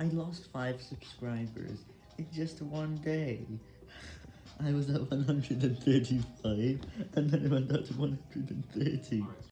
I lost 5 subscribers in just one day. I was at 135, and then it went up to 130.